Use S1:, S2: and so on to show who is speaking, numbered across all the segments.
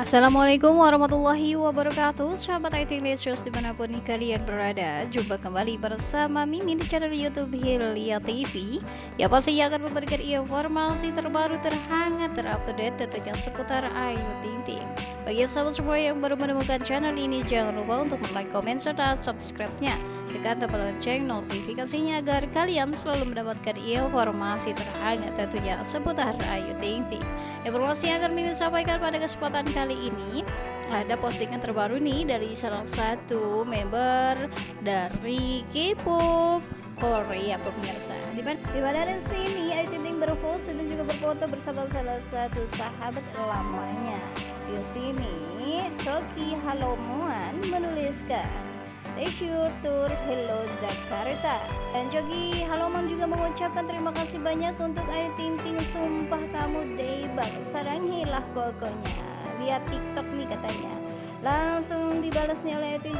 S1: Assalamualaikum warahmatullahi wabarakatuh. Sahabat IT Lesius di mana pun kalian berada Jumpa kembali bersama Mimin di channel Youtube Hilya TV Ya pasti akan memberikan informasi terbaru terhangat terupdate tentunya seputar Ayu Ting Ting Bagi sahabat semua yang baru menemukan channel ini Jangan lupa untuk like, komen, serta subscribe-nya Tekan tombol lonceng notifikasinya agar kalian selalu mendapatkan informasi terhangat tentunya seputar Ayu Ting Ting Informasi yang akan Mimin sampaikan pada kesempatan kali ini ada postingan terbaru nih dari salah satu member dari K-pop Korea pemirsa. Di mana di sini Ayu Ting Ting berfoto dan juga berfoto bersama salah satu sahabat lamanya. Di sini Choki Halomuan menuliskan Leisure Tour Hello Jakarta. Dan Jogi Haloman juga mengucapkan terima kasih banyak untuk Ayu Ting Ting. Sumpah kamu debak sarangilah pokoknya. Lihat tiktok nih katanya langsung dibalasnya oleh Ting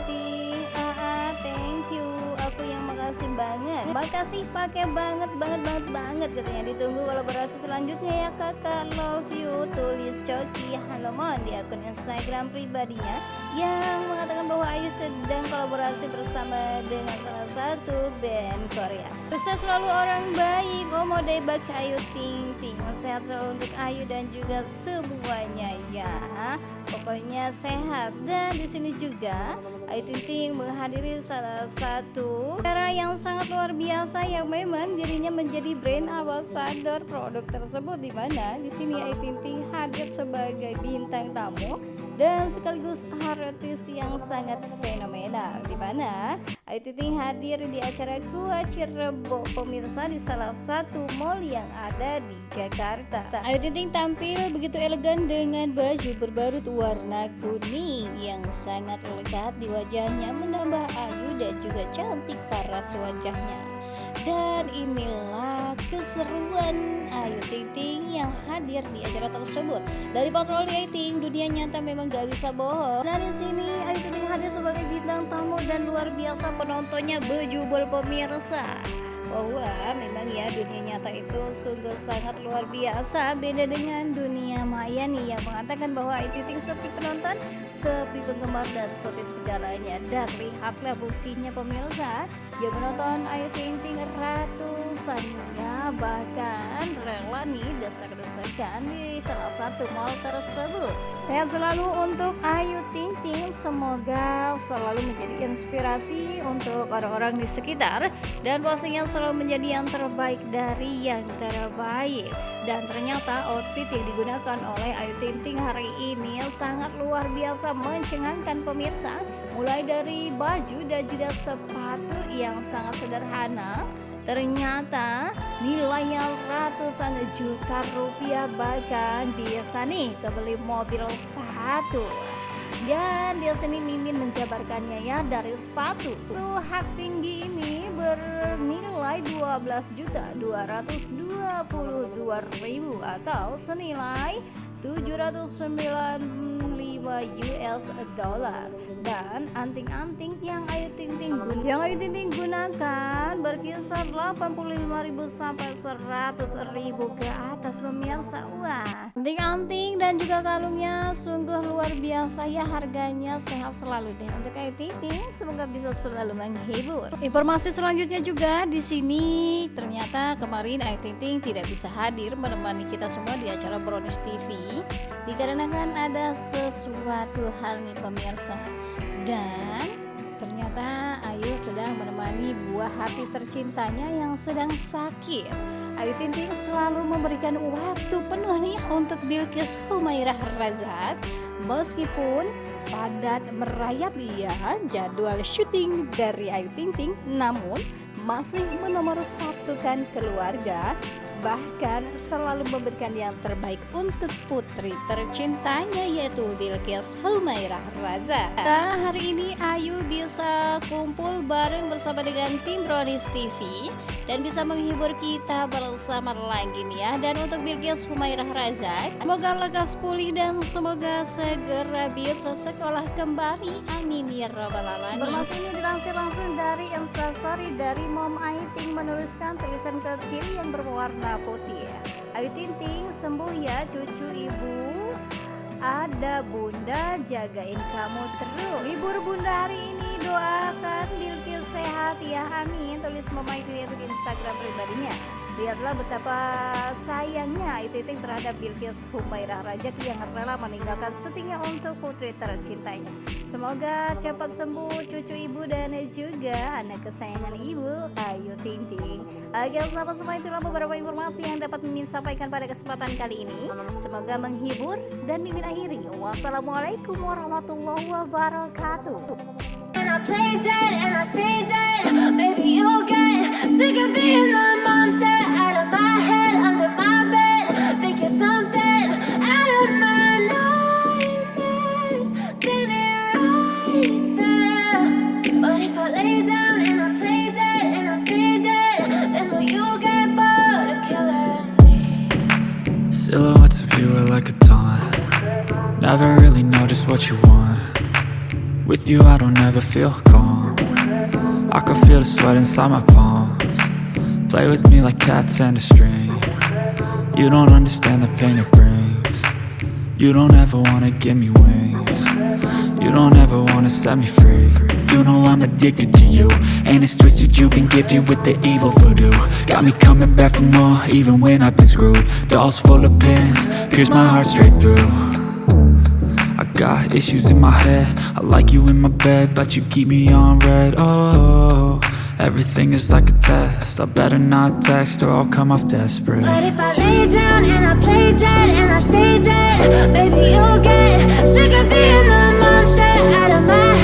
S1: ah, ah thank you. Aku yang makasih banget. Makasih pakai banget banget banget banget. Katanya ditunggu kolaborasi selanjutnya ya kakak. Love you tulis Coki. Halomon di akun Instagram pribadinya yang mengatakan bahwa Ayu sedang kolaborasi bersama dengan salah satu band Korea. Sukses selalu orang baik. Omo Debak Ayu Ting Ting. Sehat selalu untuk Ayu dan juga semuanya ya pokoknya sehat. Dan di sini juga Ayu Ting Ting menghadiri salah satu cara yang sangat luar biasa yang memang dirinya menjadi brand ambassador produk tersebut. Di mana di sini Ayu Ting Ting hadir sebagai bintang tamu dan sekaligus artis yang sangat fenomenal di mana Ayu Ting hadir di acara Gua Cirebo pemirsa di salah satu mall yang ada di Jakarta. Ayu Ting tampil begitu elegan dengan baju berbarut warna kuning yang sangat lekat di wajahnya menambah ayu dan juga cantik paras wajahnya. Dan inilah keseruan. Ayu Ting Ting yang hadir di acara tersebut. Dari patroli Ayu Ting, dunia nyata memang gak bisa bohong. Dari sini Ayu Ting Ting hadir sebagai bintang tamu dan luar biasa penontonnya bejubel pemirsa. Bahwa memang ya dunia nyata itu sungguh sangat luar biasa. Beda dengan dunia maya nih yang mengatakan bahwa itu sepi penonton sepi penggemar dan sepi segalanya. Dan lihatlah buktinya pemirsa. Yang menonton Ayu Ting Ting ratusan ya bahkan rela nih desak-desakan di salah satu mall tersebut. Sehat selalu untuk Ayu Ting Ting. Semoga selalu menjadi inspirasi untuk orang-orang di sekitar dan pastinya selalu menjadi yang terbaik dari yang terbaik. Dan ternyata outfit yang digunakan oleh Ayu Ting Ting hari ini sangat luar biasa mencengangkan pemirsa mulai dari baju dan juga sepatu yang sangat sederhana ternyata nilainya ratusan juta rupiah bahkan bisa nih kebeli mobil satu. Dan di sini Mimin menjabarkannya ya dari sepatu. Tuh hak tinggi ini bernilai 12 juta 222 ribu atau senilai 709 US dollar. Dan anting-anting yang Ayu Ting Ting gunakan yang Ayu Ting Ting gunakan berkisar 85.000 sampai 100.000 ke atas pemirsa. Wah anting-anting dan juga kalungnya sungguh luar biasa ya harganya sehat selalu deh. Untuk Ayu Ting Ting semoga bisa selalu menghibur. Informasi selanjutnya juga di sini ternyata kemarin Ayu Ting Ting tidak bisa hadir menemani kita semua di acara Brownies TV dikarenakan ada sesuatu suatu hal nih pemirsa. Dan ternyata Ayu sedang menemani buah hati tercintanya yang sedang sakit. Ayu Ting selalu memberikan waktu penuh nih untuk Bilkis Humairah Razak. Meskipun padat merayap ya jadwal syuting dari Ayu Ting namun masih menomor satukan keluarga bahkan selalu memberikan yang terbaik untuk putri tercintanya yaitu Bilkis Humairah Raza. Nah, hari ini Ayu bisa kumpul bareng bersama dengan tim Bronis TV dan bisa menghibur kita bersama lagi nih ya. Dan untuk Bilkis Humairah Raza, semoga lekas pulih dan semoga segera bisa sekolah kembali. Amin ya robbal alamin. Informasi ini dilansir langsung dari Instastory dari Mom Aiting menuliskan tulisan kecil yang berwarna putih ya. Ayu Ting Ting sembuh ya cucu ibu. Ada bunda jagain kamu terus. Libur bunda hari ini doakan Bilkis sehat ya amin Tulis Mama Itu di Instagram pribadinya Lihatlah betapa sayangnya itu terhadap Bilkis Humairah Rajak yang rela meninggalkan syutingnya untuk putri tercintanya. Semoga cepat sembuh cucu ibu dan juga anak kesayangan ibu Ayu Ting Ting. Oke sahabat semua itulah beberapa informasi yang dapat Mimin sampaikan pada kesempatan kali ini. Semoga menghibur dan Mimin akhiri. Wassalamualaikum warahmatullahi wabarakatuh. Play dead and I stay dead. Baby you'll get sick of being the monster Out of my head, under my bed. Think you're something out of my nightmares. Standing right there. But if I lay down and I play dead And I stay dead Then will you get bored of killing me?
S2: Silhouettes of you are like a taunt. Never really know just what you want with you I don't ever feel calm. I can feel the sweat inside my palms. Play with me like cats and a string. You don't understand the pain it brings. You don't ever wanna give me wings. You don't ever wanna set me free. You know I'm addicted to you And it's twisted. You've been gifted with the evil voodoo. Got me coming back for more even when I've been screwed. Dolls full of pins, pierce my heart straight through got issues in my head. I like you in my bed But you keep me on red. Oh, everything is like a test. I better not text Or I'll come off desperate.
S1: But if I lay down and I play dead And I stay dead Baby, you'll get sick of being the monster Out of my head,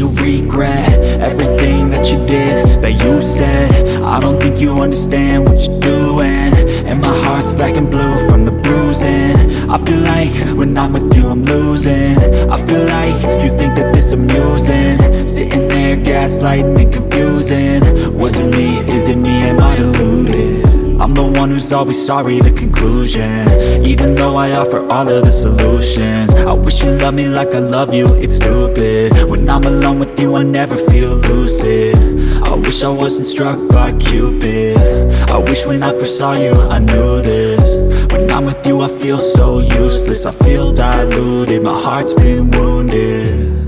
S2: you regret Everything that you did That you said I don't think you understand what you're doing And my heart's black and blue from the bruising I feel like when I'm with you I'm losing I feel like you think that this amusing Sitting there gaslighting and confusing Was it me? Is it me? Am I deluded? I'm the one who's always sorry, the conclusion. Even though I offer all of the solutions I wish you loved me like I love you, it's stupid. When I'm alone with you, I never feel lucid. I wish I wasn't struck by Cupid. I wish when I first saw you, I knew this. When I'm with you, I feel so useless I feel diluted, my heart's been wounded